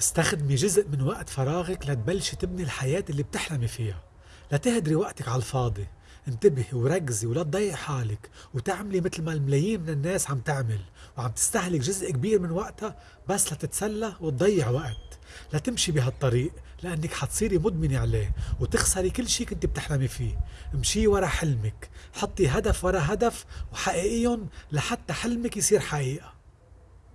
استخدمي جزء من وقت فراغك لتبلشي تبني الحياة اللي بتحلمي فيها. لا تهدري وقتك على الفاضي. انتبهي وركزي ولا تضيعي حالك وتعملي مثل ما الملايين من الناس عم تعمل. وعم تستهلك جزء كبير من وقتها بس لتتسلى وتضيع وقت. لا تمشي بهالطريق لأنك حتصيري مدمنة عليه وتخسري كل شي كنت بتحلمي فيه. امشي ورا حلمك. حطي هدف ورا هدف وحققيهم لحتى حلمك يصير حقيقة.